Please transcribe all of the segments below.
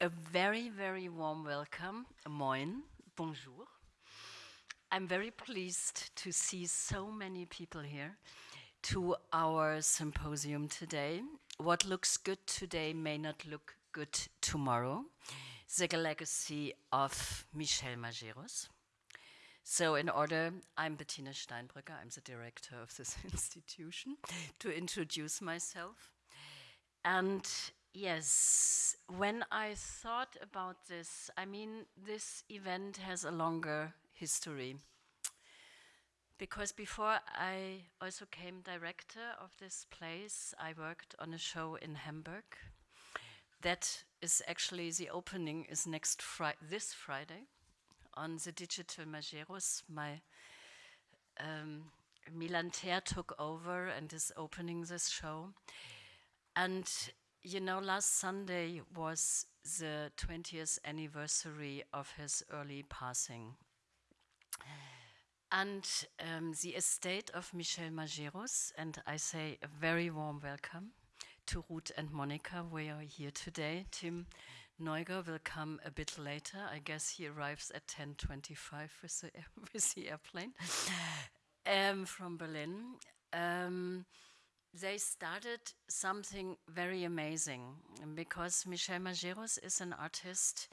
A very, very warm welcome, moin, bonjour. I'm very pleased to see so many people here to our symposium today. What looks good today may not look good tomorrow. The legacy of Michel Majerus. So in order, I'm Bettina Steinbrügge, I'm the director of this institution, to introduce myself. And yes, when I thought about this, I mean, this event has a longer history. Because before I also came director of this place, I worked on a show in Hamburg. That is actually the opening is next Friday, this Friday, on the digital Majerus. My um, Milan Ther took over and is opening this show. And you know, last Sunday was the 20th anniversary of his early passing. And um, the estate of Michel Majerus, and I say a very warm welcome to Ruth and Monica. We are here today. Tim Neuger will come a bit later. I guess he arrives at 10.25 with the, with the airplane um, from Berlin. Um, they started something very amazing because Michel Majerus is an artist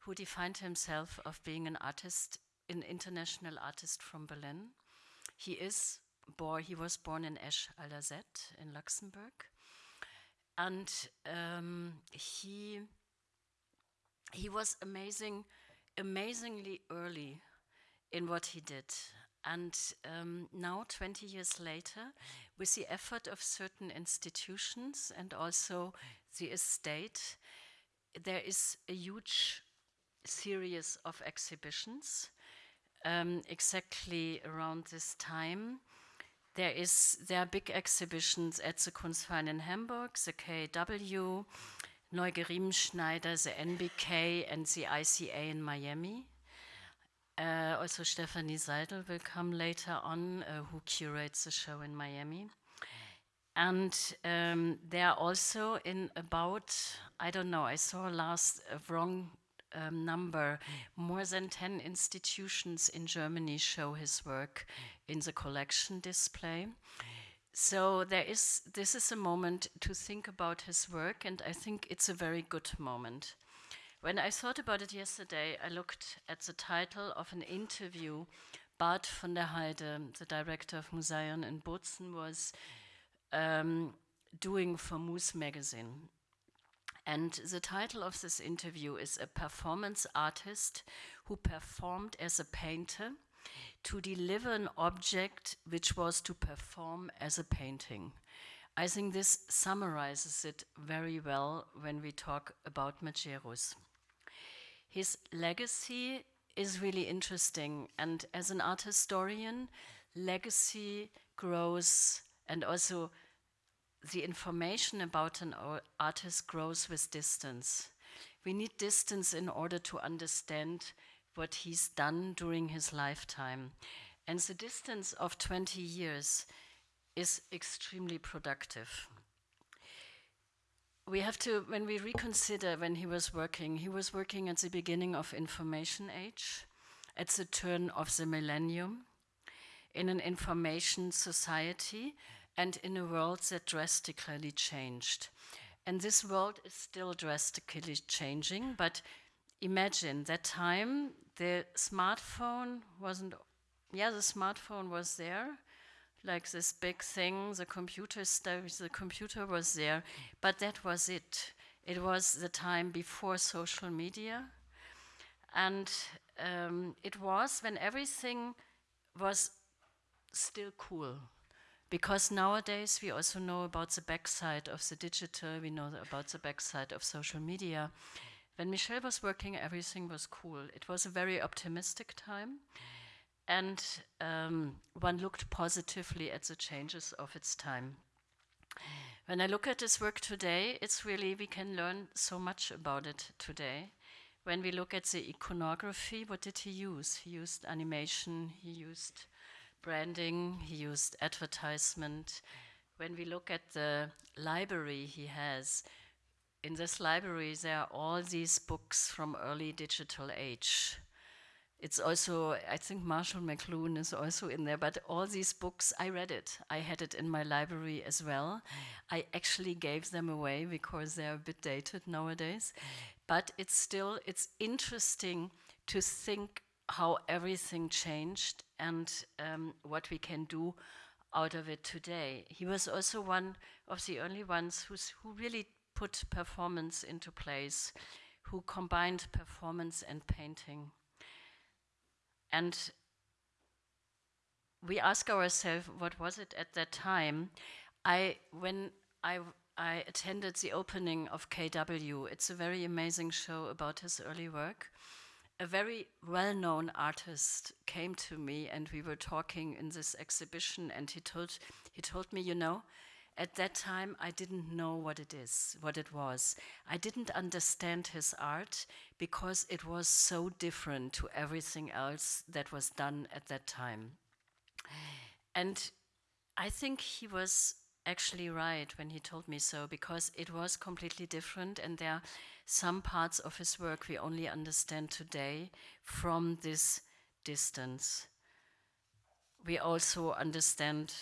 who defined himself of being an artist, an international artist from Berlin. He is born, he was born in Esch à la Zette in Luxembourg. And um, he, he was amazing, amazingly early in what he did. And um, now, 20 years later, with the effort of certain institutions and also the estate, there is a huge series of exhibitions um, exactly around this time. There is there are big exhibitions at the Kunstverein in Hamburg, the KW, neugerriemschneider, the NBK, and the ICA in Miami. Uh, also, Stephanie Seidel will come later on, uh, who curates the show in Miami. And um, there are also in about, I don't know, I saw last a wrong um, number, more than 10 institutions in Germany show his work in the collection display. So there is, this is a moment to think about his work, and I think it's a very good moment. When I thought about it yesterday, I looked at the title of an interview Bart van der Heide, the director of Museion in Bozen, was um, doing for Mousse magazine. And the title of this interview is A Performance Artist Who Performed as a Painter to Deliver an Object Which Was to Perform as a Painting. I think this summarizes it very well when we talk about Majerus. His legacy is really interesting, and as an art historian, legacy grows, and also the information about an artist grows with distance. We need distance in order to understand what he's done during his lifetime. And the distance of 20 years is extremely productive. We have to, when we reconsider when he was working, he was working at the beginning of information age, at the turn of the millennium, in an information society, and in a world that drastically changed. And this world is still drastically changing, but imagine that time the smartphone wasn't, yeah, the smartphone was there, like this big thing, the computer stuff, the computer was there, but that was it. It was the time before social media. And um, it was when everything was still cool. Because nowadays we also know about the backside of the digital, we know about the backside of social media. When Michel was working, everything was cool. It was a very optimistic time and um, one looked positively at the changes of its time. When I look at his work today, it's really, we can learn so much about it today. When we look at the iconography, what did he use? He used animation, he used branding, he used advertisement. When we look at the library he has, in this library, there are all these books from early digital age. It's also, I think Marshall McLuhan is also in there, but all these books, I read it. I had it in my library as well. I actually gave them away because they're a bit dated nowadays. But it's still, it's interesting to think how everything changed and um, what we can do out of it today. He was also one of the only ones who's, who really put performance into place, who combined performance and painting. And we ask ourselves, what was it at that time? I, when I, I attended the opening of KW, it's a very amazing show about his early work. A very well-known artist came to me and we were talking in this exhibition and he told he told me you know at that time I didn't know what it is what it was. I didn't understand his art because it was so different to everything else that was done at that time and I think he was actually right when he told me so because it was completely different and there are some parts of his work we only understand today from this distance. We also understand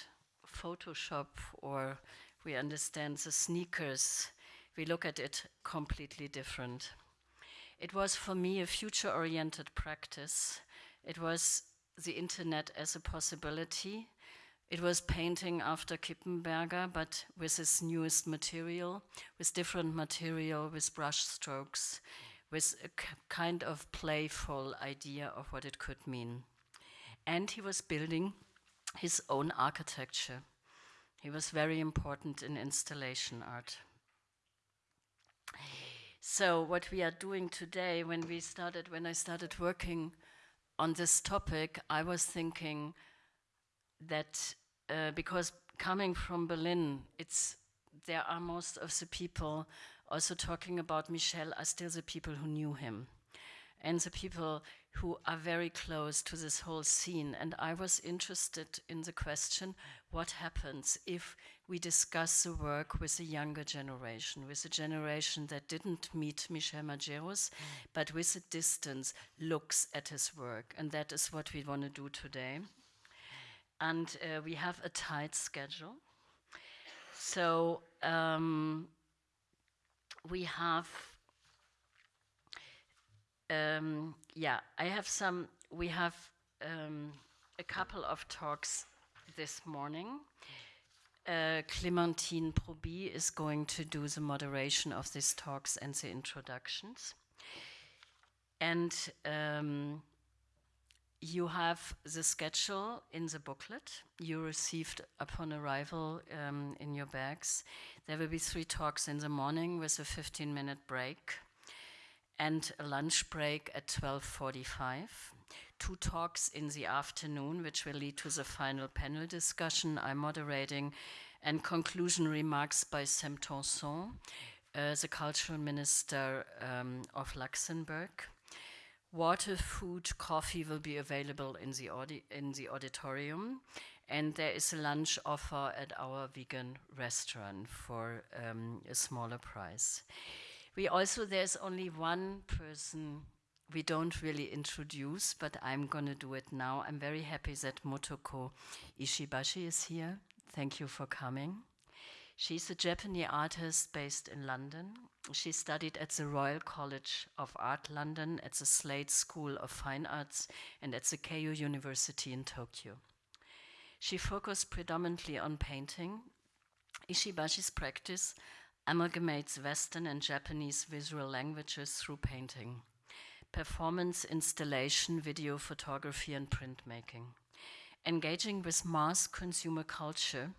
Photoshop or we understand the sneakers. We look at it completely different. It was for me a future oriented practice. It was the internet as a possibility it was painting after Kippenberger, but with his newest material, with different material, with brush strokes, with a kind of playful idea of what it could mean. And he was building his own architecture. He was very important in installation art. So what we are doing today, when we started, when I started working on this topic, I was thinking that uh, because coming from Berlin, it's there are most of the people also talking about Michel are still the people who knew him and the people who are very close to this whole scene. And I was interested in the question what happens if we discuss the work with a younger generation, with a generation that didn't meet Michel Majerus, but with a distance looks at his work. And that is what we want to do today and uh, we have a tight schedule. So um, we have, um, yeah, I have some, we have um, a couple of talks this morning. Uh, Clementine Proby is going to do the moderation of these talks and the introductions. And um, you have the schedule in the booklet you received upon arrival um, in your bags. There will be three talks in the morning with a 15 minute break and a lunch break at 12.45. Two talks in the afternoon, which will lead to the final panel discussion I'm moderating, and conclusion remarks by Sam Tanson, uh, the cultural minister um, of Luxembourg. Water, food, coffee will be available in the, in the auditorium. And there is a lunch offer at our vegan restaurant for um, a smaller price. We also, there's only one person we don't really introduce, but I'm going to do it now. I'm very happy that Motoko Ishibashi is here. Thank you for coming. She's a Japanese artist based in London. She studied at the Royal College of Art London, at the Slade School of Fine Arts, and at the Keio University in Tokyo. She focused predominantly on painting. Ishibashi's practice amalgamates Western and Japanese visual languages through painting, performance, installation, video photography, and printmaking. Engaging with mass consumer culture,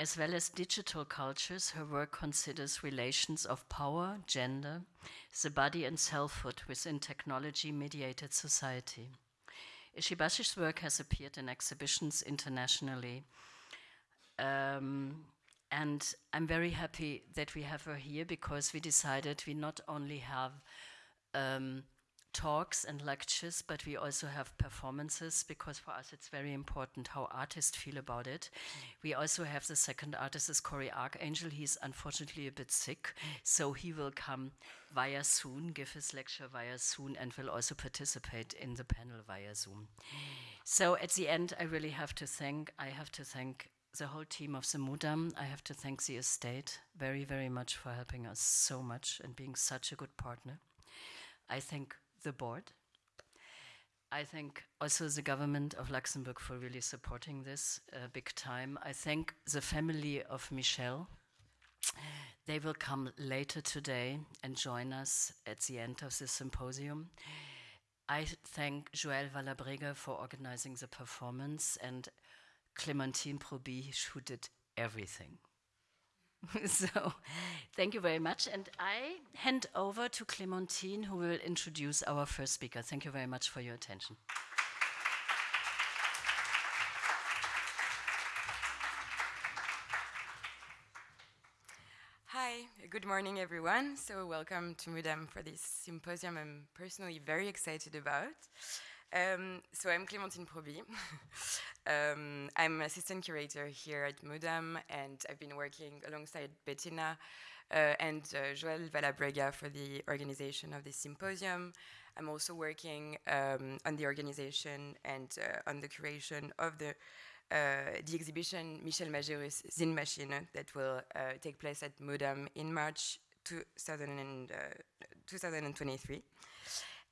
as well as digital cultures, her work considers relations of power, gender, the body, and selfhood within technology mediated society. Ishibashi's work has appeared in exhibitions internationally. Um, and I'm very happy that we have her here because we decided we not only have um, talks and lectures, but we also have performances because for us it's very important how artists feel about it. Mm. We also have the second artist is Cory Arcangel. He's unfortunately a bit sick, mm. so he will come via Zoom, give his lecture via Zoom, and will also participate in the panel via Zoom. Mm. So at the end, I really have to thank, I have to thank the whole team of the Mudam. I have to thank the estate very, very much for helping us so much and being such a good partner. I thank the board. I thank also the government of Luxembourg for really supporting this uh, big time. I thank the family of Michel. They will come later today and join us at the end of the symposium. I thank Joël Valabrega for organizing the performance and Clementine Proby, who did everything. so thank you very much. And I hand over to Clementine, who will introduce our first speaker. Thank you very much for your attention. Hi, good morning, everyone. So welcome to Mudam for this symposium I'm personally very excited about. Um, so I'm Clémentine Proby. um, I'm assistant curator here at Mudam, and I've been working alongside Bettina and uh, Joël Valabrega for the organization of this symposium. I'm also working um, on the organization and uh, on the curation of the uh, the exhibition Michel Majerus Zine Machine that will uh, take place at Mudam in March 2000 and, 2023.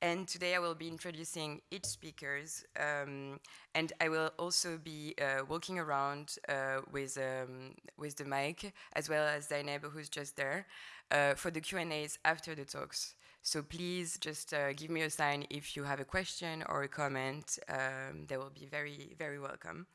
And today I will be introducing each speakers, um, and I will also be uh, walking around uh, with um, with the mic, as well as Zainab, who's just there, uh, for the Q and A's after the talks. So please just uh, give me a sign if you have a question or a comment. Um, they will be very very welcome.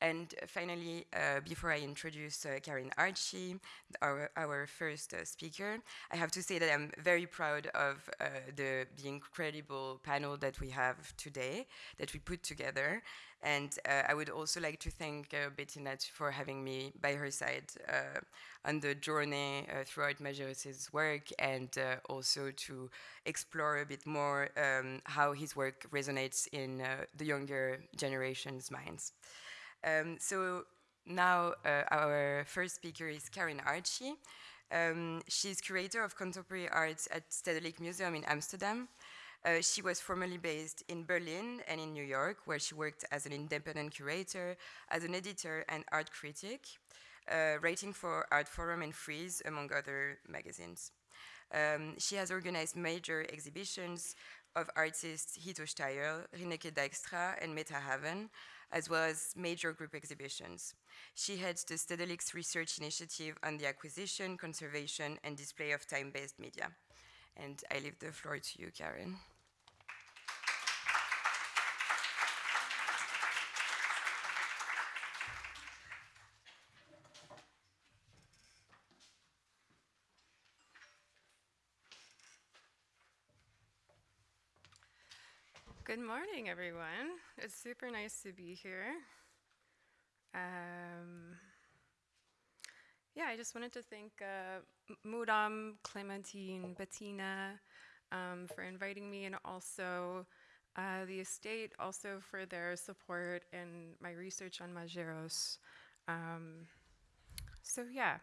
And finally, uh, before I introduce uh, Karen Archey, our, our first uh, speaker, I have to say that I'm very proud of uh, the, the incredible panel that we have today, that we put together. And uh, I would also like to thank uh, Bettina for having me by her side on the journey throughout Majerus's work and also to explore a bit more um, how his work resonates in the younger generation's minds. Um, so now uh, our first speaker is Karen Archey. Um, she's curator of contemporary arts at Stedelijk Museum in Amsterdam. Uh, she was formerly based in Berlin and in New York, where she worked as an independent curator, as an editor and art critic, uh, writing for Artforum and Frieze, among other magazines. Um, she has organized major exhibitions of artists Hito Steyerl, Rineke Dijkstra, and Metahaven, as well as major group exhibitions. She heads the Stedelijk's research initiative on the acquisition, conservation, and display of time-based media. And I leave the floor to you, Karen. Morning, everyone. It's super nice to be here. Um, yeah, I just wanted to thank uh, Mudam, Clementine, Bettina um, for inviting me, and also uh, the estate also for their support in my research on Majerus. Um, so yeah,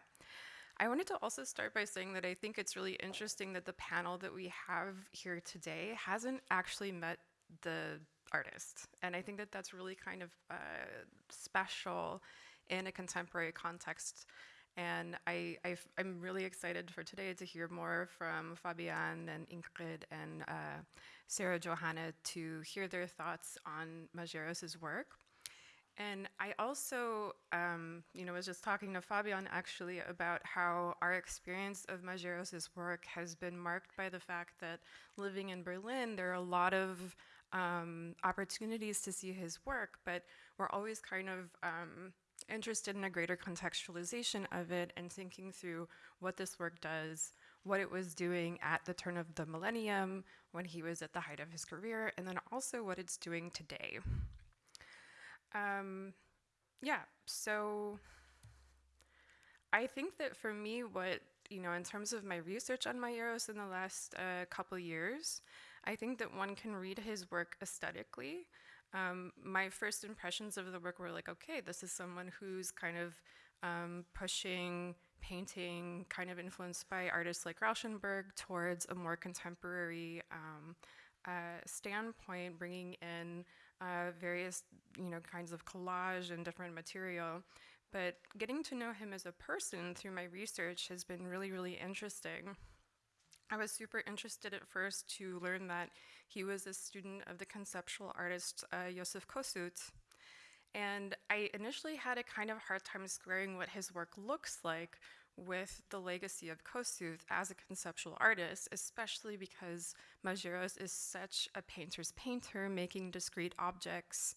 I wanted to also start by saying that I think it's really interesting that the panel that we have here today hasn't actually met the artist. And I think that that's really kind of uh, special in a contemporary context. And I, i am really excited for today to hear more from Fabian and Ingrid and uh, Sarah Johanna to hear their thoughts on Majerus's work. And I also, um, you know, was just talking to Fabian actually about how our experience of Majerus's work has been marked by the fact that living in Berlin, there are a lot of um, opportunities to see his work, but we're always kind of um, interested in a greater contextualization of it and thinking through what this work does, what it was doing at the turn of the millennium when he was at the height of his career, and then also what it's doing today. Um, yeah, so I think that for me, what, you know, in terms of my research on Majerus in the last uh, couple years, I think that one can read his work aesthetically. Um, my first impressions of the work were like, okay, this is someone who's kind of um, pushing painting, kind of influenced by artists like Rauschenberg, towards a more contemporary um, uh, standpoint, bringing in uh, various, you know, kinds of collage and different material. But getting to know him as a person through my research has been really, really interesting. I was super interested at first to learn that he was a student of the conceptual artist uh, Joseph Kosuth. And I initially had a kind of hard time squaring what his work looks like with the legacy of Kosuth as a conceptual artist, especially because Majerus is such a painter's painter, making discrete objects.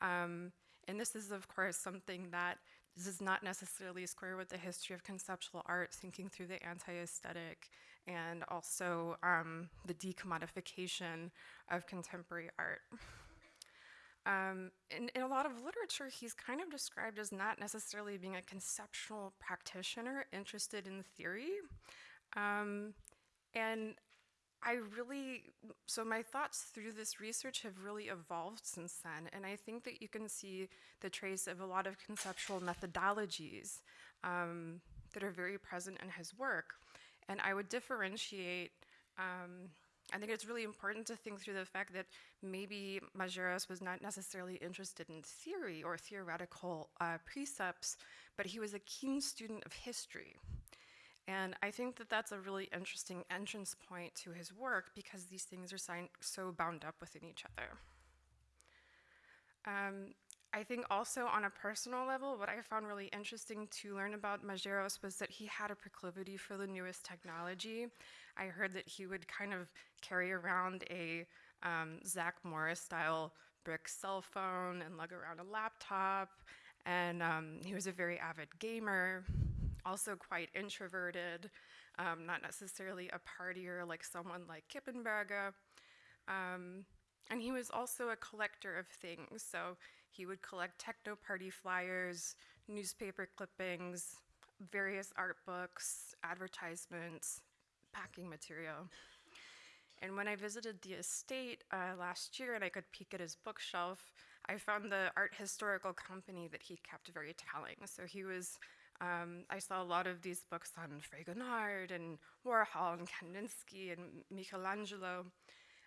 Um, and this is, of course, something that does not necessarily square with the history of conceptual art, thinking through the anti-aesthetic and also um, the decommodification of contemporary art. Um, in, in, a lot of literature, he's kind of described as not necessarily being a conceptual practitioner interested in theory. Um, and I really, so my thoughts through this research have really evolved since then. And I think that you can see the trace of a lot of conceptual methodologies um, that are very present in his work. And I would differentiate um, I think it's really important to think through the fact that maybe Majerus was not necessarily interested in theory or theoretical uh, precepts, but he was a keen student of history. And I think that that's a really interesting entrance point to his work because these things are so bound up within each other. Um, I think also on a personal level, what I found really interesting to learn about Majerus was that he had a proclivity for the newest technology. I heard that he would kind of carry around a um, Zach Morris style brick cell phone and lug around a laptop. And um, he was a very avid gamer, also quite introverted, um, not necessarily a partier like someone like Kippenberger. Um, and he was also a collector of things. So he would collect techno party flyers, newspaper clippings, various art books, advertisements, packing material. And when I visited the estate uh, last year and I could peek at his bookshelf, I found the art historical company that he kept very telling. So he was, um, I saw a lot of these books on Fragonard and Warhol and Kandinsky and Michelangelo.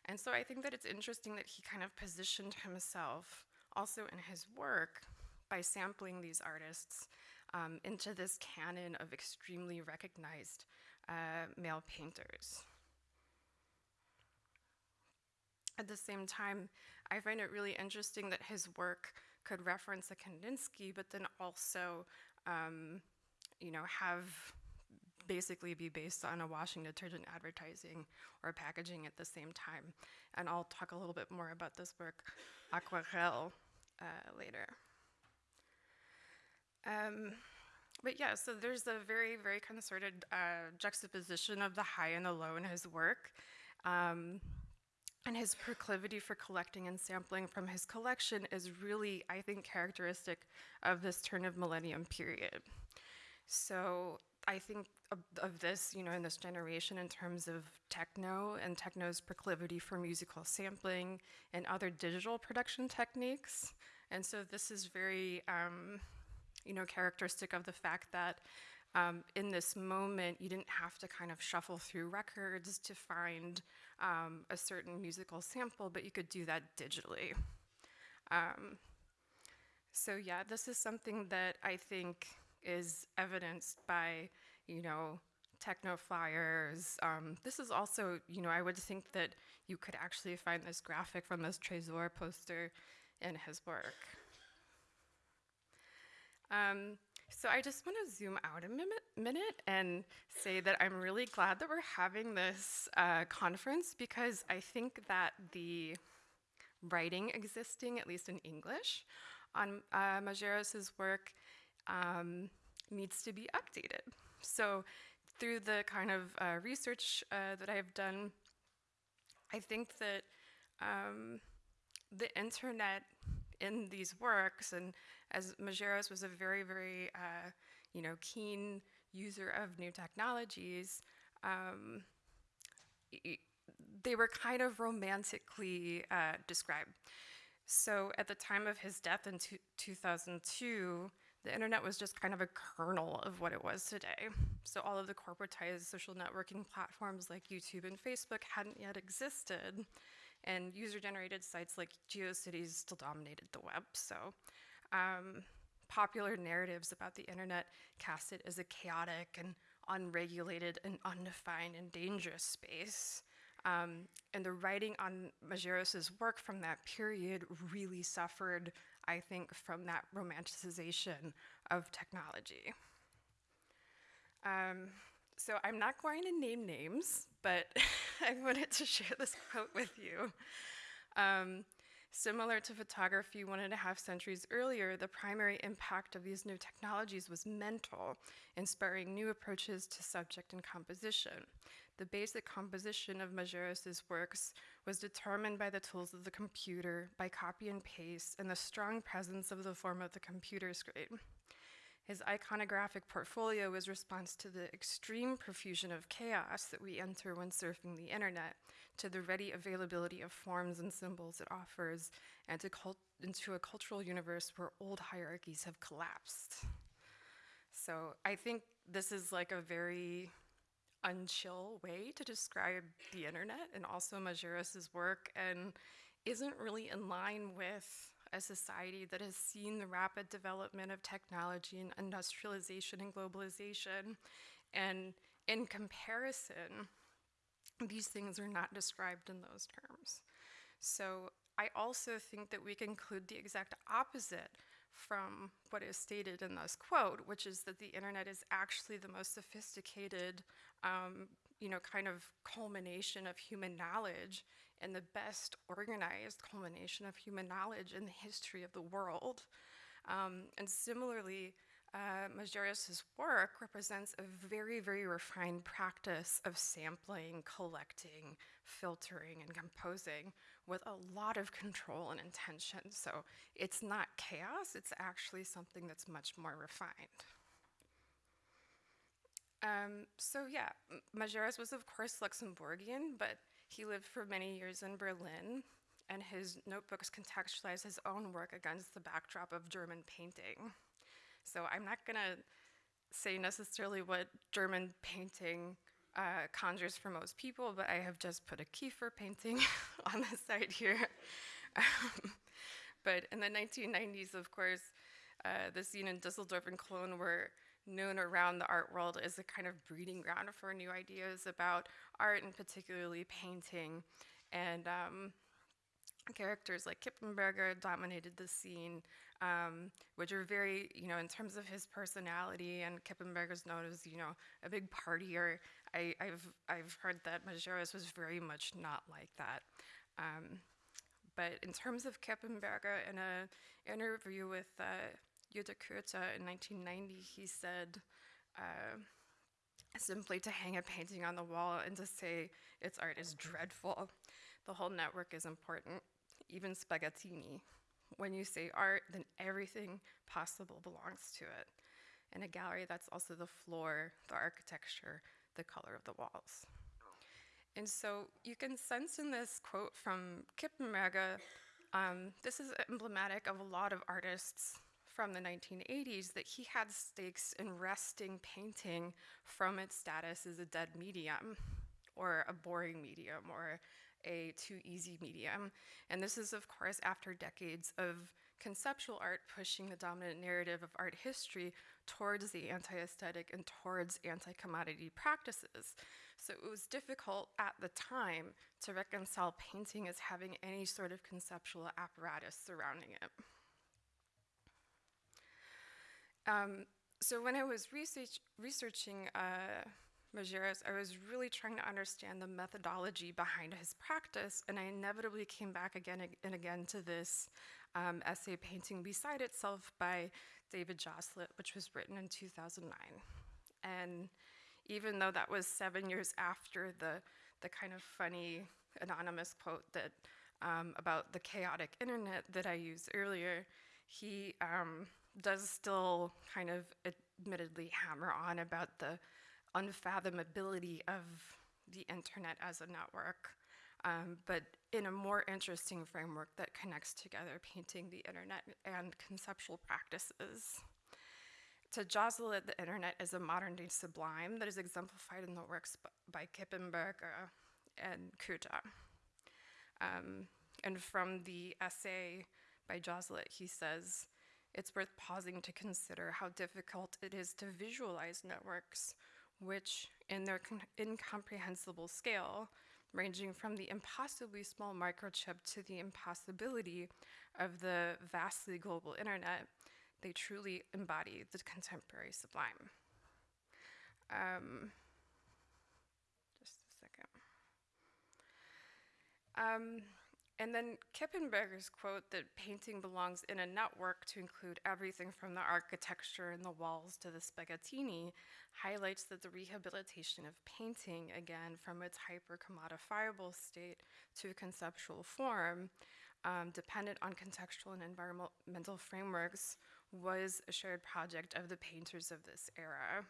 And so I think that it's interesting that he kind of positioned himself also in his work by sampling these artists um, into this canon of extremely recognized uh, male painters. At the same time, I find it really interesting that his work could reference a Kandinsky, but then also, um, you know, have basically be based on a washing detergent advertising or packaging at the same time. And I'll talk a little bit more about this work, Aquarelle, uh, later. Um, but yeah, so there's a very, very concerted uh, juxtaposition of the high and the low in his work. Um, and his proclivity for collecting and sampling from his collection is really, I think, characteristic of this turn of millennium period. So I think of, of, this, you know, in this generation in terms of techno and techno's proclivity for musical sampling and other digital production techniques. And so this is very, um, you know, characteristic of the fact that um, in this moment, you didn't have to kind of shuffle through records to find um, a certain musical sample, but you could do that digitally. Um, so yeah, this is something that I think is evidenced by, you know, techno flyers. Um, this is also, you know, I would think that you could actually find this graphic from this Trésor poster in his work. Um, so I just want to zoom out a minute and say that I'm really glad that we're having this uh, conference because I think that the writing existing, at least in English, on uh, work um, needs to be updated. So through the kind of uh, research uh, that I've done, I think that um, the internet in these works, and as Majerus was a very, very, uh, you know, keen user of new technologies, um, they were kind of romantically uh, described. So at the time of his death in 2002, the internet was just kind of a kernel of what it was today. So all of the corporatized social networking platforms like YouTube and Facebook hadn't yet existed, and user-generated sites like GeoCities still dominated the web. So um, popular narratives about the internet cast it as a chaotic and unregulated and undefined and dangerous space. Um, and the writing on Majerus's work from that period really suffered I think, from that romanticization of technology. Um, so I'm not going to name names, but I wanted to share this quote with you. Um, similar to photography one and a half centuries earlier, the primary impact of these new technologies was mental, inspiring new approaches to subject and composition. The basic composition of Majerus's works was determined by the tools of the computer, by copy and paste, and the strong presence of the form of the computer screen. His iconographic portfolio is response to the extreme profusion of chaos that we enter when surfing the internet, to the ready availability of forms and symbols it offers, and to into a cultural universe where old hierarchies have collapsed. So I think this is like a very unchill way to describe the internet and also Majerus's work and isn't really in line with a society that has seen the rapid development of technology and industrialization and globalization. And in comparison, these things are not described in those terms. So I also think that we conclude the exact opposite from what is stated in this quote, which is that the internet is actually the most sophisticated, um, you know, kind of culmination of human knowledge and the best organized culmination of human knowledge in the history of the world. Um, and similarly, uh, work represents a very, very refined practice of sampling, collecting, filtering, and composing with a lot of control and intention. So it's not chaos, it's actually something that's much more refined. Um, so yeah, Majerus was of course Luxembourgian, but he lived for many years in Berlin, and his notebooks contextualize his own work against the backdrop of German painting. So I'm not going to say necessarily what German painting uh, conjures for most people, but I have just put a Kiefer painting on the side here. Um, but in the 1990s, of course, uh, the scene in Dusseldorf and Cologne were known around the art world as a kind of breeding ground for new ideas about art and particularly painting. And um, characters like Kippenberger dominated the scene, um, which are very, you know, in terms of his personality, and Kippenberger's known as, you know, a big partier. I, have I've heard that Majerus was very much not like that. Um, but in terms of Kippenberger, in an interview with uh, Jutta Koether in 1990, he said, uh, simply to hang a painting on the wall and to say its art is dreadful. The whole network is important, even Spaghettini. When you say art, then everything possible belongs to it. In a gallery, that's also the floor, the architecture, the color of the walls. And so you can sense in this quote from Kippenberger, um, this is emblematic of a lot of artists from the 1980s that he had stakes in wresting painting from its status as a dead medium or a boring medium or a too easy medium. And this is, of course, after decades of conceptual art pushing the dominant narrative of art history towards the anti aesthetic and towards anti commodity practices. So it was difficult at the time to reconcile painting as having any sort of conceptual apparatus surrounding it. Um, so when I was research, researching uh, I was really trying to understand the methodology behind his practice, and I inevitably came back again and again to this um, essay, Painting Beside Itself by David Joselit, which was written in 2009. And even though that was seven years after the, the kind of funny anonymous quote that um, about the chaotic internet that I used earlier, he um, does still kind of admittedly hammer on about the unfathomability of the internet as a network. um, but in a more interesting framework that connects together painting, the internet, and conceptual practices. To Joselit, the internet is a modern day sublime that is exemplified in the works by Kippenberger and Koether. Um, and from the essay by Joselit, he says, it's worth pausing to consider how difficult it is to visualize networks, which, in their incomprehensible scale, ranging from the impossibly small microchip to the impossibility of the vastly global internet, they truly embody the contemporary sublime. Um, just a second. Um, and then Kippenberger's quote that painting belongs in a network to include everything from the architecture and the walls to the spaghettini highlights that the rehabilitation of painting, again, from its hyper-commodifiable state to conceptual form, um, dependent on contextual and environmental frameworks, was a shared project of the painters of this era.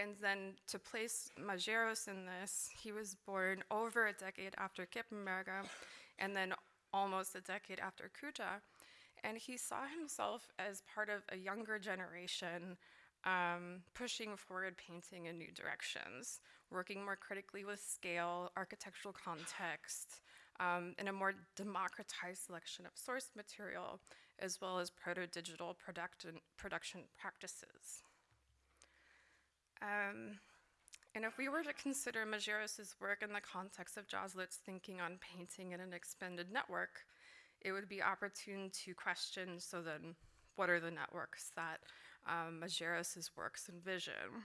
And then to place Majerus in this, he was born over a decade after Kippenberger and then almost a decade after Koether. And he saw himself as part of a younger generation um, pushing forward painting in new directions, working more critically with scale, architectural context, um, and a more democratized selection of source material, as well as proto-digital production, production practices. Um, and if we were to consider Majerus's work in the context of Joselit's thinking on painting in an expanded network, it would be opportune to question, so then, what are the networks that um, Majerus's works envision?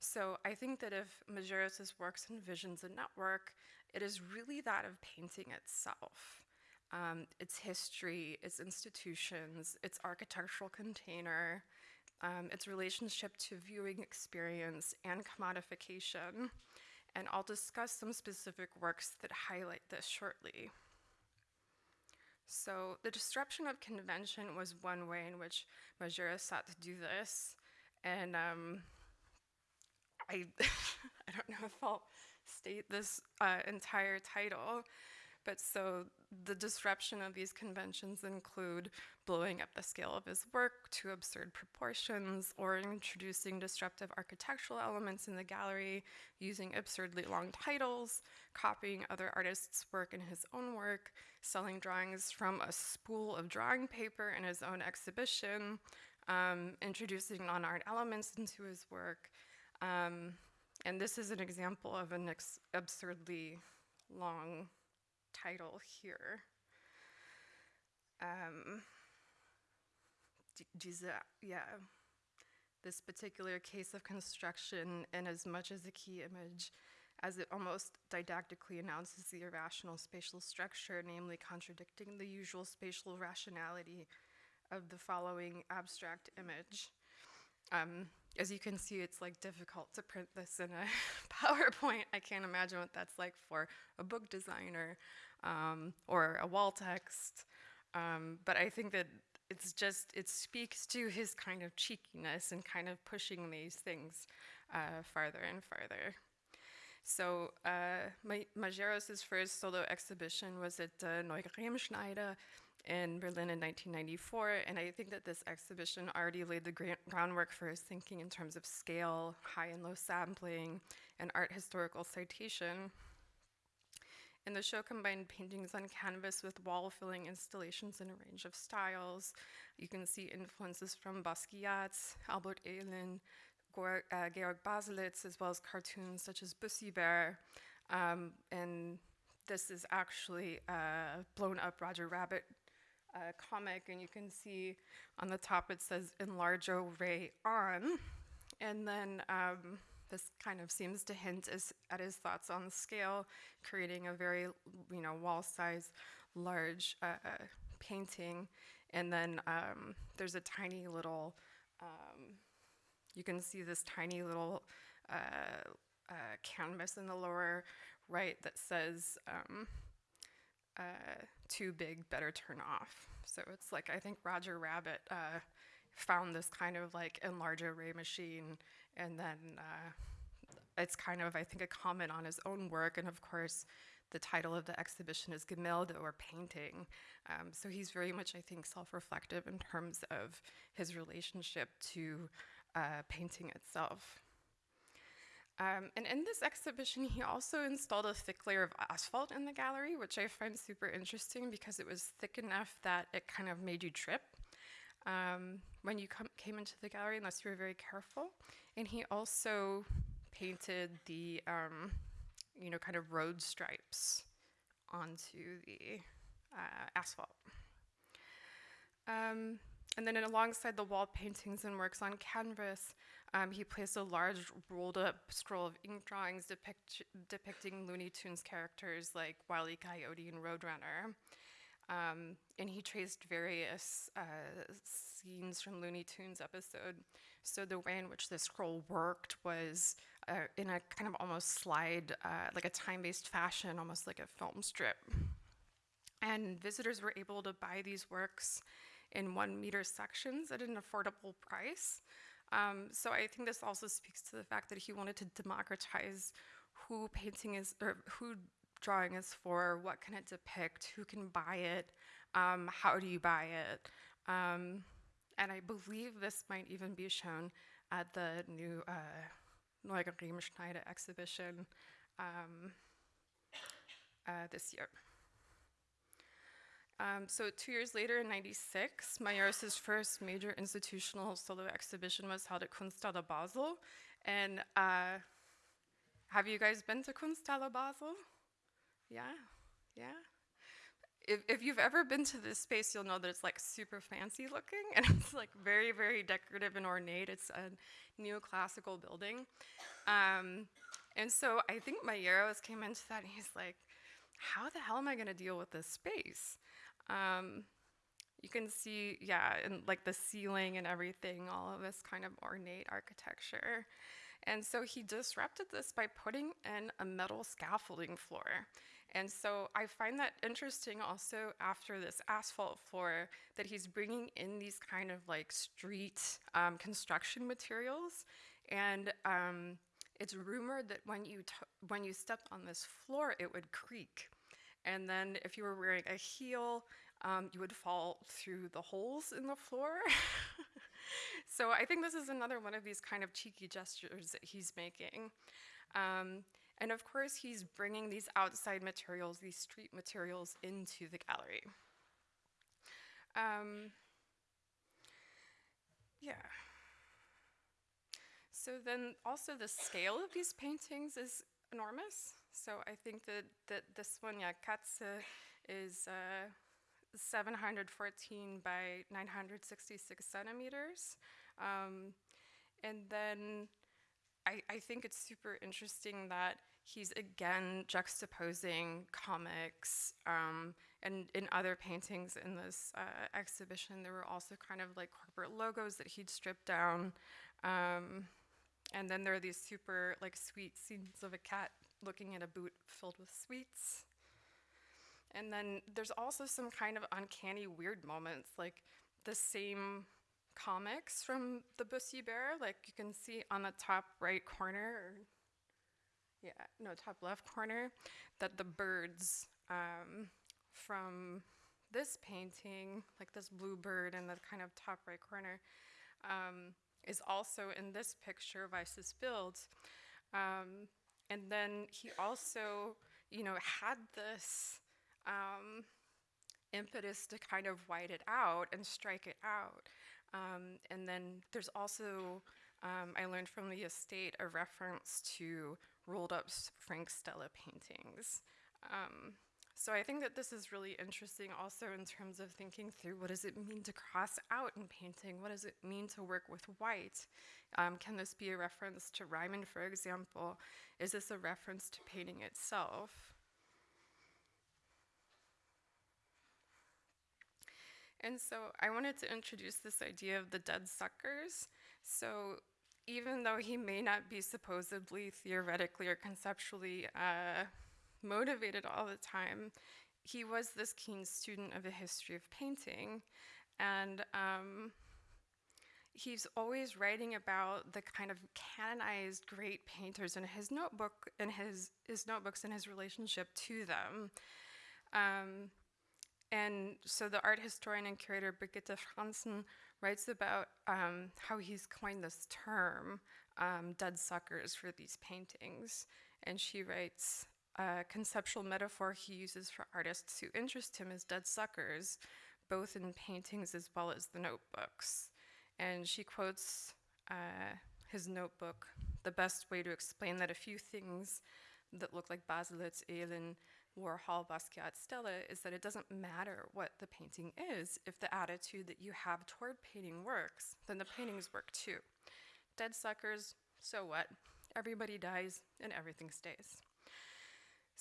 So I think that if Majerus's works envisions a network, it is really that of painting itself. Um, its history, its institutions, its architectural container, um, its relationship to viewing experience and commodification, and I'll discuss some specific works that highlight this shortly. So the disruption of convention was one way in which Majerus sought to do this, and um, I, I don't know if I'll state this uh, entire title, but so the disruption of these conventions include blowing up the scale of his work to absurd proportions or introducing disruptive architectural elements in the gallery, using absurdly long titles, copying other artists' work in his own work, selling drawings from a spool of drawing paper in his own exhibition, um, introducing non-art elements into his work. Um, and this is an example of an absurdly long title here. Um, yeah, this particular case of construction, in as much as a key image, as it almost didactically announces the irrational spatial structure, namely contradicting the usual spatial rationality of the following abstract image. Um, as you can see, it's like difficult to print this in a PowerPoint. I can't imagine what that's like for a book designer um, or a wall text. Um, but I think that it's just, it speaks to his kind of cheekiness and kind of pushing these things uh, farther and farther. So uh, Majerus's first solo exhibition was at uh, Neue Remschneider in Berlin in 1994, and I think that this exhibition already laid the groundwork for his thinking in terms of scale, high and low sampling, and art historical citation. And the show combined paintings on canvas with wall-filling installations in a range of styles. You can see influences from Basquiat, Albert Oehlen, uh, Georg Baselitz, as well as cartoons such as Bussy Bear. Um, and this is actually a blown up Roger Rabbit uh, comic, and you can see on the top it says Enlarge Ray on. And then um, this kind of seems to hint as, at his thoughts on scale, creating a very, you know, wall-size, large uh, painting. And then um, there's a tiny little, um, you can see this tiny little uh, uh, canvas in the lower right that says, um, uh, too big, better turn off. So it's like, I think Roger Rabbit uh, found this kind of like enlarge array machine and then uh, it's kind of, I think, a comment on his own work. And of course, the title of the exhibition is Gemälde or painting. Um, so he's very much, I think, self reflective in terms of his relationship to uh, painting itself. Um, and in this exhibition, he also installed a thick layer of asphalt in the gallery, which I find super interesting because it was thick enough that it kind of made you trip um, when you came into the gallery, unless you were very careful. And he also painted the, um, you know, kind of road stripes onto the uh, asphalt. Um, and then alongside the wall paintings and works on canvas, um, he placed a large rolled up scroll of ink drawings depict depicting Looney Tunes characters like Wile E. Coyote and Roadrunner. Um, and he traced various uh, scenes from Looney Tunes episode. So the way in which the scroll worked was uh, in a kind of almost slide, uh, like a time-based fashion, almost like a film strip. And visitors were able to buy these works in one meter sections at an affordable price. Um, so I think this also speaks to the fact that he wanted to democratize who painting is, or who drawing is for, what can it depict, who can buy it, um, how do you buy it. Um, and I believe this might even be shown at the new uh, Riemenschneider exhibition um, uh, this year. Um, so two years later, in '96, Majerus's first major institutional solo exhibition was held at Kunsthalle Basel. And uh, have you guys been to Kunsthalle Basel? Yeah, yeah. If, if you've ever been to this space, you'll know that it's like super fancy looking and it's like very, very decorative and ornate. It's a neoclassical building. Um, and so I think Majerus came into that and he's like, how the hell am I going to deal with this space? Um, you can see, yeah, and like the ceiling and everything, all of this kind of ornate architecture. And so he disrupted this by putting in a metal scaffolding floor. And so I find that interesting also after this asphalt floor that he's bringing in these kind of like street um, construction materials. And um, it's rumored that when you, when you stepped on this floor, it would creak. And then if you were wearing a heel, um, you would fall through the holes in the floor. so I think this is another one of these kind of cheeky gestures that he's making. Um, and of course, he's bringing these outside materials, these street materials, into the gallery. Um, yeah. So then also the scale of these paintings is enormous. So I think that, that this one, yeah, Katze, is uh, 714 by 966 centimeters. Um, and then I, I think it's super interesting that he's again juxtaposing comics um, and in other paintings in this uh, exhibition there were also kind of like corporate logos that he'd stripped down um, and then there are these super like sweet scenes of a cat looking at a boot filled with sweets and then there's also some kind of uncanny weird moments like the same comics from the Bussy Bear like you can see on the top right corner yeah, no, top left corner, that the birds um, from this painting, like this blue bird in the kind of top right corner, um, is also in this picture of Weißes Bild. Um, and then he also, you know, had this um, impetus to kind of white it out and strike it out. Um, and then there's also, um, I learned from the estate, a reference to rolled up Frank Stella paintings. So I think that this is really interesting also in terms of thinking through what does it mean to cross out in painting? What does it mean to work with white? Um, can this be a reference to Ryman, for example? Is this a reference to painting itself? And so I wanted to introduce this idea of the dead suckers. So even though he may not be supposedly theoretically or conceptually uh, motivated all the time, he was this keen student of the history of painting. And um, he's always writing about the kind of canonized great painters in his notebook in his his notebooks and his relationship to them. Um, and so the art historian and curator Brigitte Franzen writes about um, how he's coined this term, um, dead suckers, for these paintings. And she writes, a conceptual metaphor he uses for artists who interest him is dead suckers, both in paintings as well as the notebooks. And she quotes uh, his notebook, the best way to explain that a few things that look like Baselitz, Oehlen, Warhol, Basquiat, Stella is that it doesn't matter what the painting is. If the attitude that you have toward painting works, then the paintings work too. Dead suckers, so what? Everybody dies and everything stays.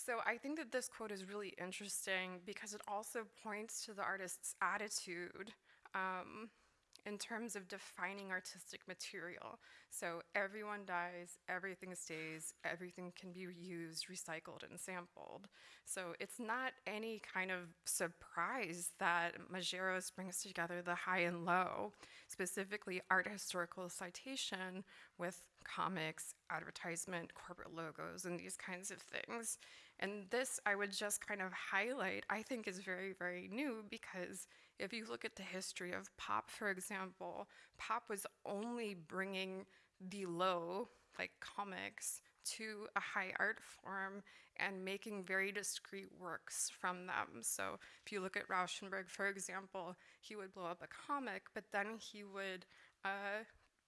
So I think that this quote is really interesting because it also points to the artist's attitude um, in terms of defining artistic material. So everyone dies, everything stays, everything can be reused, recycled, and sampled. So it's not any kind of surprise that Majerus brings together the high and low, specifically art historical citation with comics, advertisement, corporate logos, and these kinds of things. And this I would just kind of highlight, I think is very, very new because if you look at the history of pop, for example, pop was only bringing the low, like comics, to a high art form and making very discrete works from them. So if you look at Rauschenberg, for example, he would blow up a comic, but then he would, uh,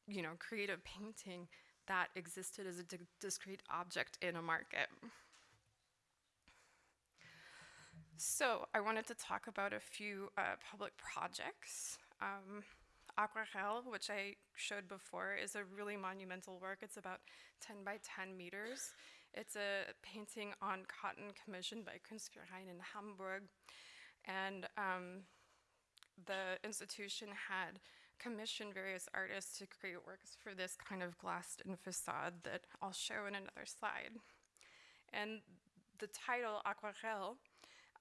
you know, create a painting that existed as a discrete object in a market. So I wanted to talk about a few uh, public projects. Um, Aquarelle, which I showed before, is a really monumental work. It's about 10 by 10 meters. It's a painting on cotton commissioned by Kunstverein in Hamburg. And um, the institution had commissioned various artists to create works for this kind of glassed-in facade that I'll show in another slide. And the title, Aquarelle,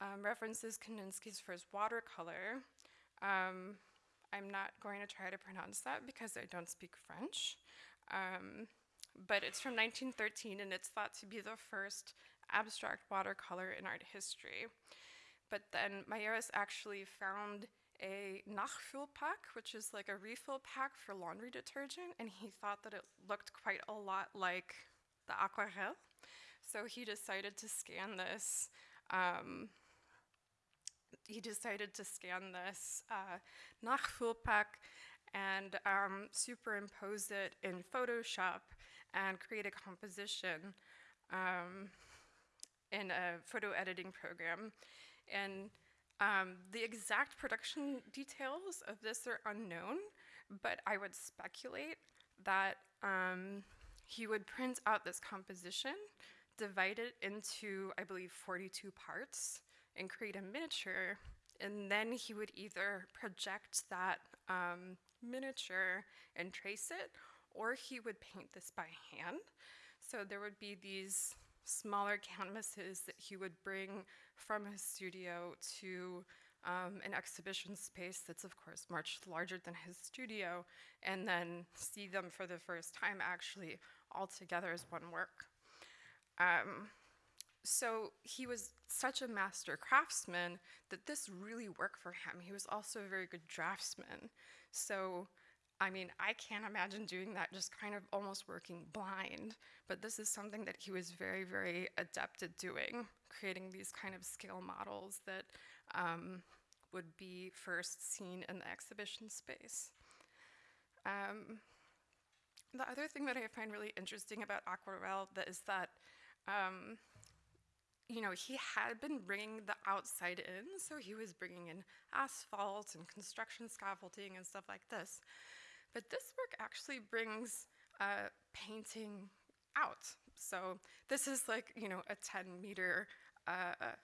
um, references Kandinsky's first watercolor. Um, I'm not going to try to pronounce that because I don't speak French. Um, but it's from 1913 and it's thought to be the first abstract watercolor in art history. But then Majerus actually found a Nachfüllpack, which is like a refill pack for laundry detergent, and he thought that it looked quite a lot like the aquarelle. So he decided to scan this um, he decided to scan this uh, Nachfüllpack and um, superimpose it in Photoshop and create a composition um, in a photo editing program. And um, the exact production details of this are unknown, but I would speculate that um, he would print out this composition, divide it into, I believe, 42 parts, and create a miniature, and then he would either project that um, miniature and trace it, or he would paint this by hand. So there would be these smaller canvases that he would bring from his studio to um, an exhibition space that's of course much larger than his studio, and then see them for the first time actually all together as one work. Um, so he was such a master craftsman that this really worked for him. He was also a very good draftsman. So, I mean, I can't imagine doing that just kind of almost working blind, but this is something that he was very, very adept at doing, creating these kind of scale models that um, would be first seen in the exhibition space. Um, the other thing that I find really interesting about Aquarelle that is that um, you know, he had been bringing the outside in, so he was bringing in asphalt and construction scaffolding and stuff like this. But this work actually brings uh, painting out. So this is like, you know, a 10 meter uh,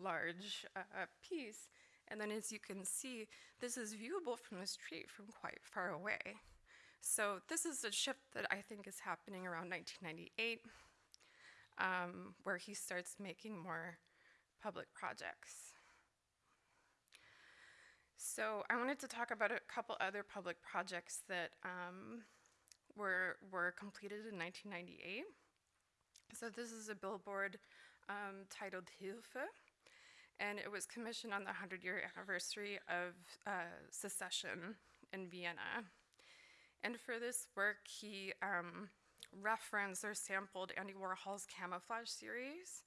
large uh, piece. And then as you can see, this is viewable from the street from quite far away. So this is a shift that I think is happening around 1998 um, where he starts making more public projects. So I wanted to talk about a couple other public projects that um, were, were completed in 1998. So this is a billboard um, titled Hilfe, and it was commissioned on the 100-year anniversary of uh, secession in Vienna. And for this work, he um, referenced or sampled Andy Warhol's Camouflage series,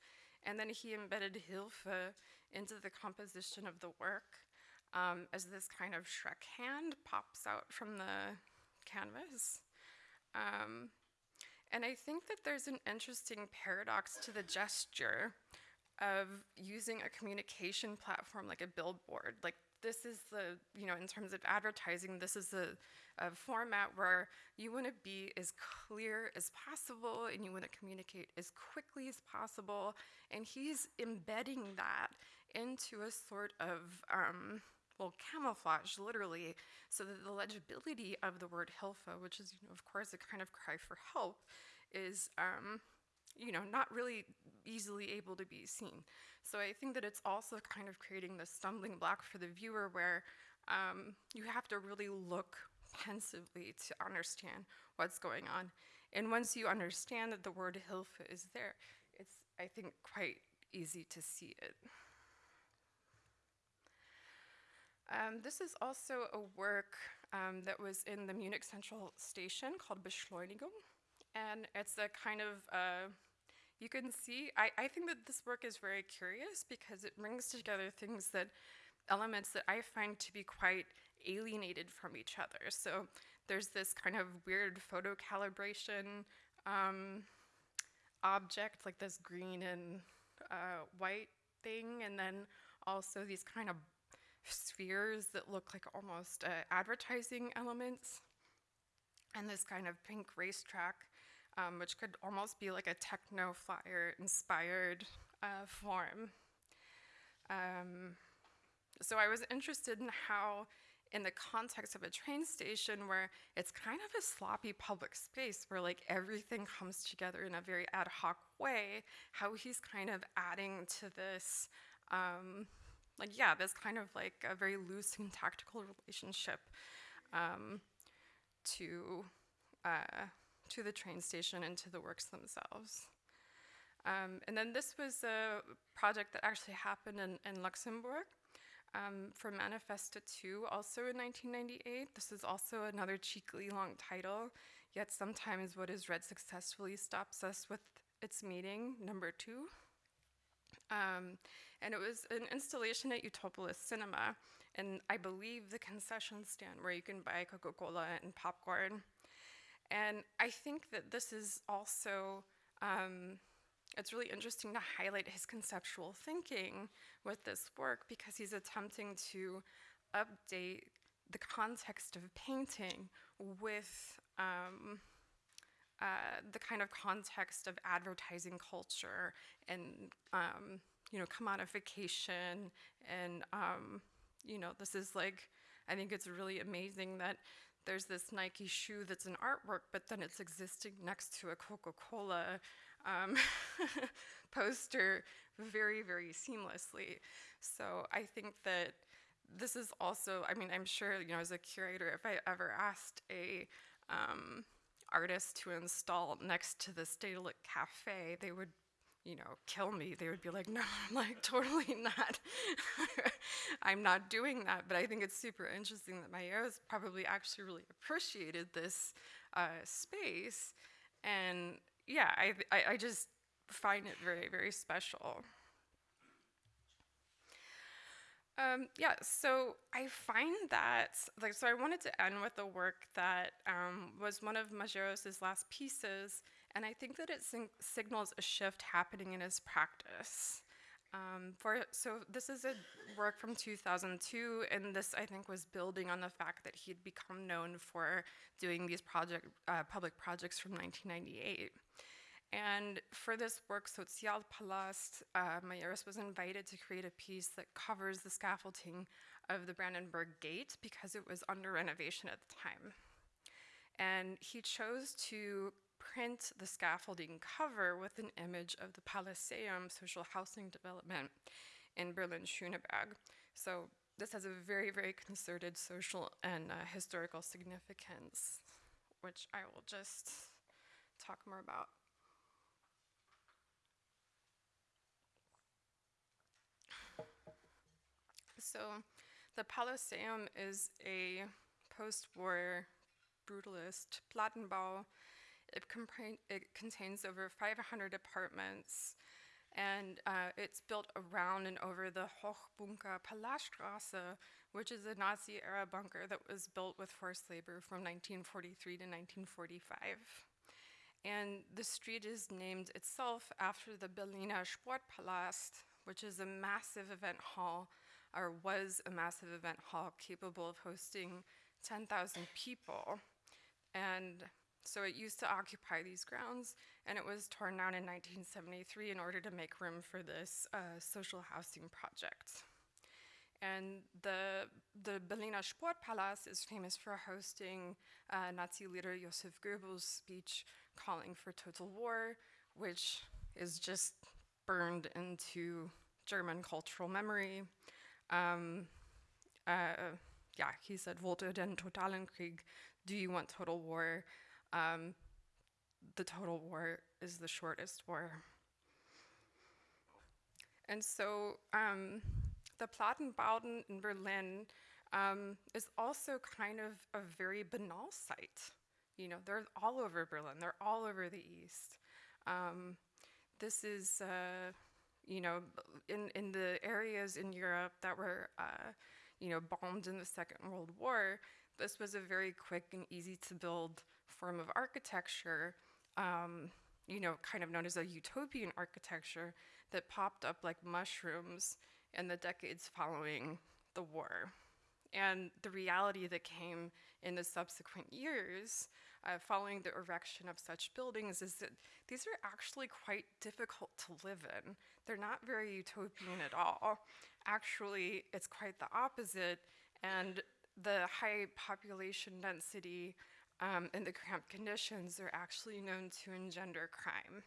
and then he embedded Hilfe into the composition of the work um, as this kind of Shrek hand pops out from the canvas. Um, and I think that there's an interesting paradox to the gesture of using a communication platform like a billboard. Like this is the, you know, in terms of advertising, this is a, a format where you want to be as clear as possible and you want to communicate as quickly as possible. And he's embedding that into a sort of, um, well, camouflage, literally, so that the legibility of the word Hilfa, which is, you know, of course, a kind of cry for help, is, um, you know, not really easily able to be seen. So I think that it's also kind of creating this stumbling block for the viewer where um, you have to really look pensively to understand what's going on. And once you understand that the word Hilfe is there, it's, I think, quite easy to see it. Um, this is also a work um, that was in the Munich Central Station called Beschleunigung. And it's a kind of, uh, you can see, I, I think that this work is very curious because it brings together things that, elements that I find to be quite alienated from each other. So there's this kind of weird photo calibration um, object, like this green and uh, white thing, and then also these kind of spheres that look like almost uh, advertising elements, and this kind of pink racetrack, um, which could almost be like a techno flyer inspired uh, form. Um, so I was interested in how, in the context of a train station where it's kind of a sloppy public space where like everything comes together in a very ad hoc way, how he's kind of adding to this um, like yeah, this kind of like a very loose and tactical relationship um, to uh, to the train station and to the works themselves. Um, and then this was a project that actually happened in, in Luxembourg um, for Manifesta 2, also in 1998. This is also another cheekily long title, yet sometimes what is read successfully stops us with its meaning, number two. Um, and it was an installation at Utopolis Cinema, and I believe the concession stand where you can buy Coca-Cola and popcorn. And I think that this is also, um, it's really interesting to highlight his conceptual thinking with this work because he's attempting to update the context of painting with um, uh, the kind of context of advertising culture and um, you know commodification and um, you know this is like I think it's really amazing that there's this Nike shoe that's an artwork, but then it's existing next to a Coca-Cola um, poster very, very seamlessly. So I think that this is also, I mean, I'm sure, you know, as a curator, if I ever asked a um, artist to install next to the Stedelijk Cafe, they would you know, kill me, they would be like, no, I'm like, totally not. I'm not doing that. But I think it's super interesting that Majerus probably actually really appreciated this uh, space. And yeah, I, I, I just find it very, very special. Um, yeah, so I find that, like, so I wanted to end with a work that um, was one of Majerus's last pieces, and I think that it signals a shift happening in his practice. Um, for so this is a work from 2002, and this I think was building on the fact that he'd become known for doing these project uh, public projects from 1998. And for this work, Sozialpalast, uh, Majerus was invited to create a piece that covers the scaffolding of the Brandenburg Gate because it was under renovation at the time. And he chose to print the scaffolding cover with an image of the Pallasseum social housing development in Berlin Schöneberg. So this has a very, very concerted social and uh, historical significance, which I will just talk more about. So, the Pallasseum is a post war brutalist Plattenbau. It, it, contains over 500 apartments and uh, it's built around and over the Hochbunker Pallasstraße, which is a Nazi era bunker that was built with forced labor from 1943 to 1945. And the street is named itself after the Berliner Sportpalast, which is a massive event hall, or was a massive event hall capable of hosting 10,000 people. And so it used to occupy these grounds, and it was torn down in 1973 in order to make room for this uh, social housing project. And the, the Berliner Sportpalast is famous for hosting uh, Nazi leader Josef Goebbels' speech calling for total war, which is just burned into German cultural memory. Um, uh, yeah, he said, Wollt den totalen Krieg? Do you want total war? Um, the total war is the shortest war. And so um, the Plattenbauten in Berlin um, is also kind of a very banal site. You know, they're all over Berlin, they're all over the East. Um, this is, uh, you know, in, in the areas in Europe that were, uh, you know, bombed in the Second World War, this was a very quick and easy to build form of architecture, um, you know, kind of known as a utopian architecture that popped up like mushrooms in the decades following the war. And the reality that came in the subsequent years uh, following the erection of such buildings is that these are actually quite difficult to live in. They're not very utopian at all. Actually, it's quite the opposite, and the high population density um, and the cramped conditions are actually known to engender crime.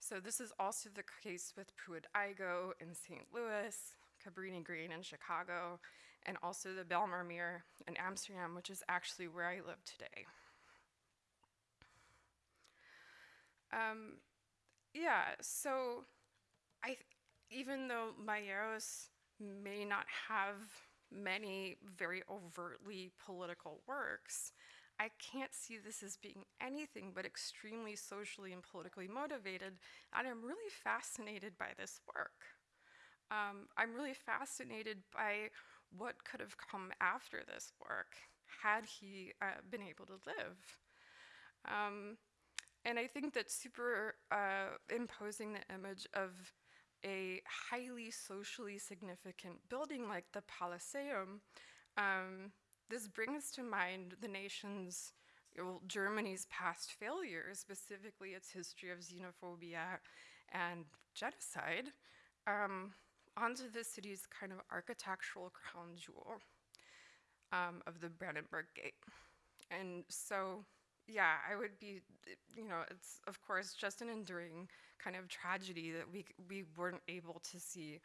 So this is also the case with Pruitt-Igoe in St. Louis, Cabrini Green in Chicago, and also the Bijlmermeer in Amsterdam, which is actually where I live today. Um, yeah, so I, even though Majerus may not have many very overtly political works, I can't see this as being anything but extremely socially and politically motivated, and I'm really fascinated by this work. Um, I'm really fascinated by what could have come after this work had he uh, been able to live. Um, and I think that super uh, imposing the image of a highly socially significant building like the Pallasseum um, this brings to mind the nation's, well, Germany's past failures, specifically its history of xenophobia and genocide, um, onto the city's kind of architectural crown jewel um, of the Brandenburg Gate. And so, yeah, I would be, you know, it's of course just an enduring kind of tragedy that we, we weren't able to see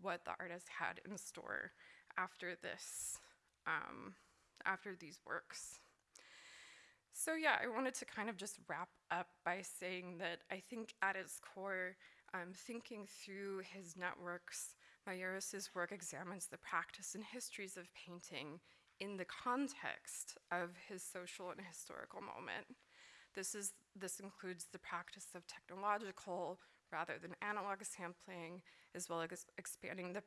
what the artist had in store after this um, after these works. So yeah, I wanted to kind of just wrap up by saying that I think at its core, um, thinking through his networks, Majerus' work examines the practice and histories of painting in the context of his social and historical moment. This, is, this includes the practice of technological rather than analog sampling, as well as expanding the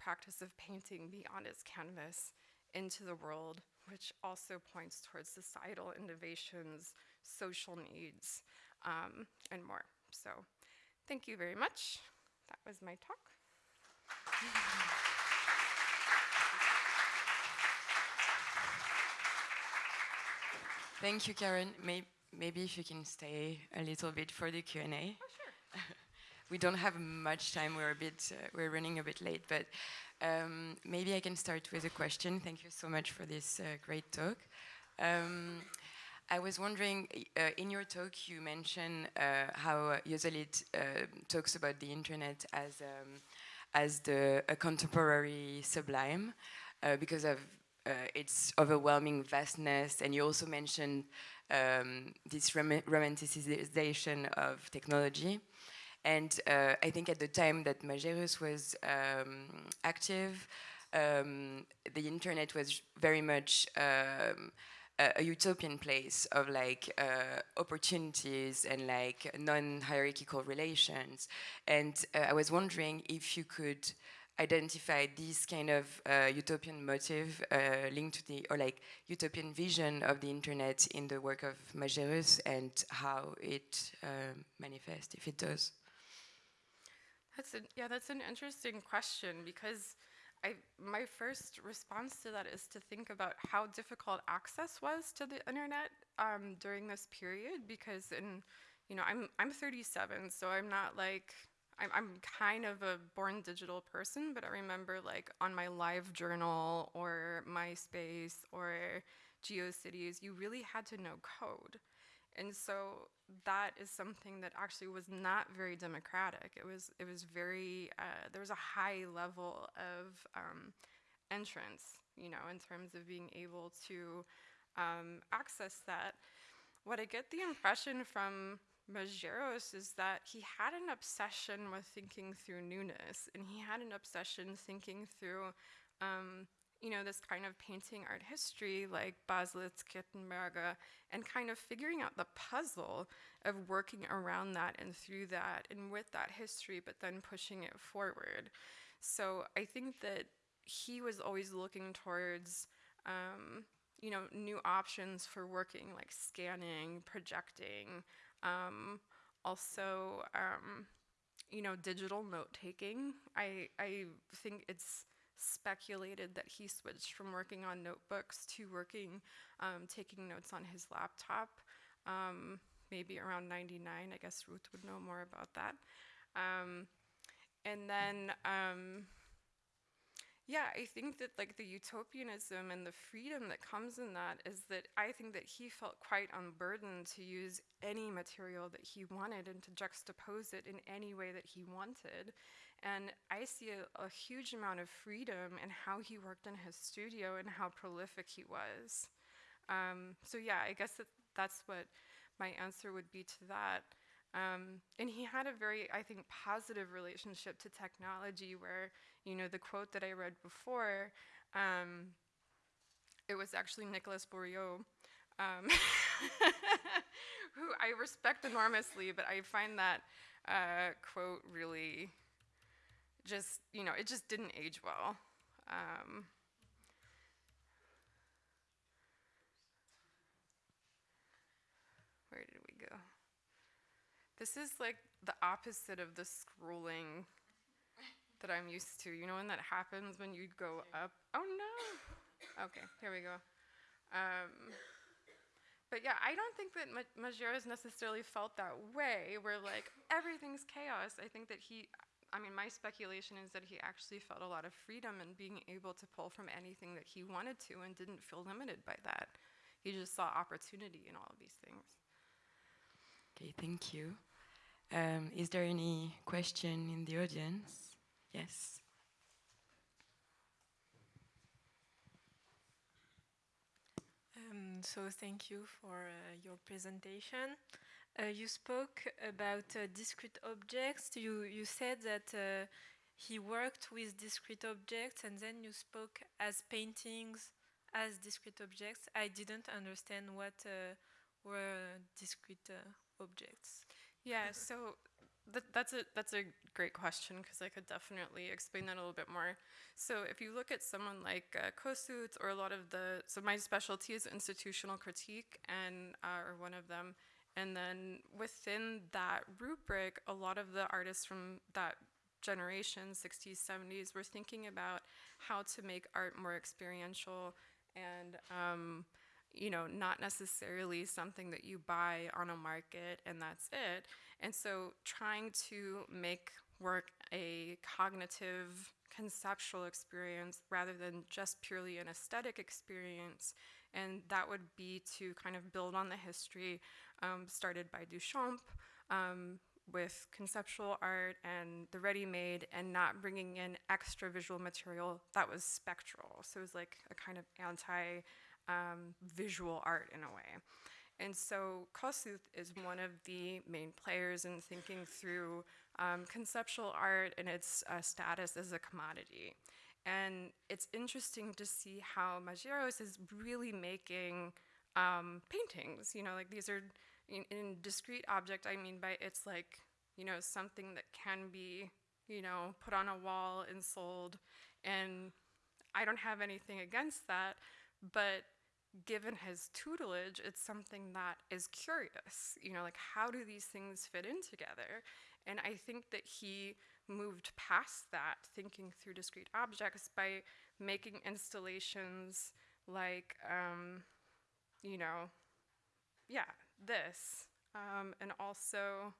practice of painting beyond its canvas into the world, which also points towards societal innovations, social needs, um, and more. So thank you very much. That was my talk. Thank you, Karen. May maybe if you can stay a little bit for the Q&A. Oh, sure. we don't have much time. We're a bit, uh, we're running a bit late, but um, maybe I can start with a question. Thank you so much for this uh, great talk. Um, I was wondering, uh, in your talk, you mentioned uh, how Joselit uh, talks about the internet as um, as the a contemporary sublime uh, because of uh, its overwhelming vastness. And you also mentioned um, this rom romanticization of technology. And uh, I think at the time that Majerus was um, active, um, the internet was very much um, a, a, utopian place of like uh, opportunities and like non-hierarchical relations. And uh, I was wondering if you could identify this kind of uh, utopian motive uh, linked to the, or like utopian vision of the internet in the work of Majerus and how it uh, manifests, if it does. That's a, yeah, that's an interesting question because I, my first response to that is to think about how difficult access was to the internet um, during this period because in, you know, I'm, I'm 37, so I'm not like I'm, I'm kind of a born digital person, but I remember like on my live journal or MySpace or GeoCities, you really had to know code. And so that is something that actually was not very democratic. It was, it was very, uh, there was a high level of um, entrance, you know, in terms of being able to um, access that. What I get the impression from Majerus is that he had an obsession with thinking through newness, and he had an obsession thinking through, um, you know, this kind of painting art history like Baselitz, Kippenberger, and kind of figuring out the puzzle of working around that and through that and with that history, but then pushing it forward. So I think that he was always looking towards, um, you know, new options for working like scanning, projecting, um, also, um, you know, digital note taking. I, I think it's speculated that he switched from working on notebooks to working, um, taking notes on his laptop, um, maybe around 99. I guess Ruth would know more about that. Um, and then, um, yeah, I think that like the utopianism and the freedom that comes in that is that I think that he felt quite unburdened to use any material that he wanted and to juxtapose it in any way that he wanted. And I see a, a huge amount of freedom in how he worked in his studio and how prolific he was. Um, so yeah, I guess that that's what my answer would be to that. Um, and he had a very, I think, positive relationship to technology where, you know, the quote that I read before, um, it was actually Nicolas Bourriaud, um, who I respect enormously, but I find that uh, quote really just, you know, it just didn't age well. Um, where did we go? This is like the opposite of the scrolling that I'm used to. You know when that happens when you go up? Oh no! Okay, here we go. Um, but yeah, I don't think that Ma Majerus necessarily felt that way, where like everything's chaos. I think that he, I mean, my speculation is that he actually felt a lot of freedom in being able to pull from anything that he wanted to and didn't feel limited by that. He just saw opportunity in all of these things. Okay, thank you. Um, is there any question in the audience? Yes. Um, so thank you for uh, your presentation. Uh, you spoke about uh, discrete objects. You, you said that uh, he worked with discrete objects and then you spoke as paintings as discrete objects. I didn't understand what uh, were discrete uh, objects. Yeah, so th that's a that's a great question because I could definitely explain that a little bit more. So if you look at someone like uh, Kosuth or a lot of the so my specialty is institutional critique and uh, or one of them, and then within that rubric, a lot of the artists from that generation, 60s, 70s, were thinking about how to make art more experiential and um, you know, not necessarily something that you buy on a market and that's it. And so trying to make work a cognitive, conceptual experience rather than just purely an aesthetic experience. And that would be to kind of build on the history um, started by Duchamp, um, with conceptual art and the ready-made and not bringing in extra visual material that was spectral. So it was like a kind of anti um, visual art in a way. And so Kosuth is one of the main players in thinking through um, conceptual art and its uh, status as a commodity. And it's interesting to see how Majerus is really making um, paintings. You know, like these are in, in discrete object, I mean by it's like, you know, something that can be, you know, put on a wall and sold. And I don't have anything against that, but given his tutelage, it's something that is curious. You know, like how do these things fit in together? And I think that he moved past that, thinking through discrete objects by making installations like, um, you know, yeah, this. Um, and also,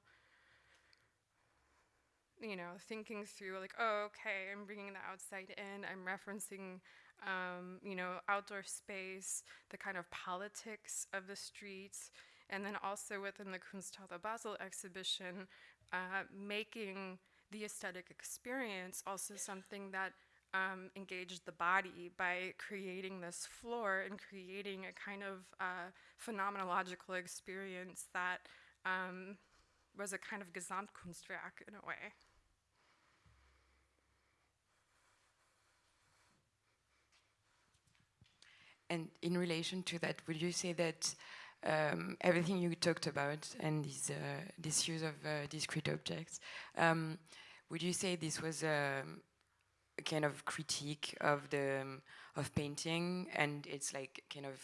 you know, thinking through like, oh, okay, I'm bringing the outside in, I'm referencing, um, you know, outdoor space, the kind of politics of the streets, and then also within the Kunsthalle Basel exhibition, uh, making the aesthetic experience also something that um, engaged the body by creating this floor and creating a kind of uh, phenomenological experience that um, was a kind of Gesamtkunstwerk in a way. And in relation to that, would you say that um, everything you talked about and this, uh, this use of uh, discrete objects, um, would you say this was um, a kind of critique of the um, of painting and it's like kind of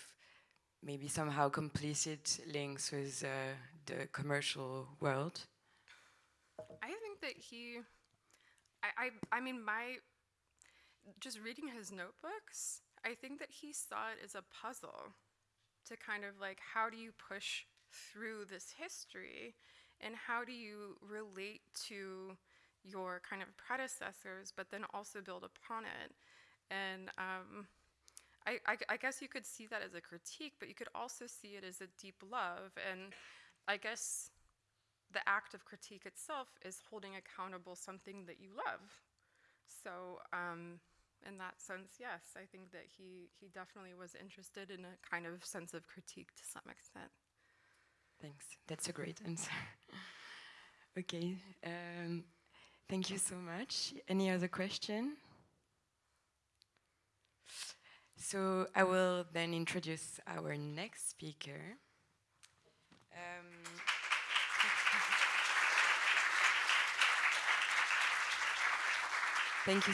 maybe somehow complicit links with uh, the commercial world? I think that he, I, I, I mean, my, just reading his notebooks, I think that he saw it as a puzzle to kind of like, how do you push through this history and how do you relate to your kind of predecessors, but then also build upon it. And um, I, I, I, guess you could see that as a critique, but you could also see it as a deep love. And I guess the act of critique itself is holding accountable something that you love. So um, in that sense, yes, I think that he, he definitely was interested in a kind of sense of critique to some extent. Thanks. That's a great answer. okay. Um, thank you so much. Any other question? So I will then introduce our next speaker. Um, thank you.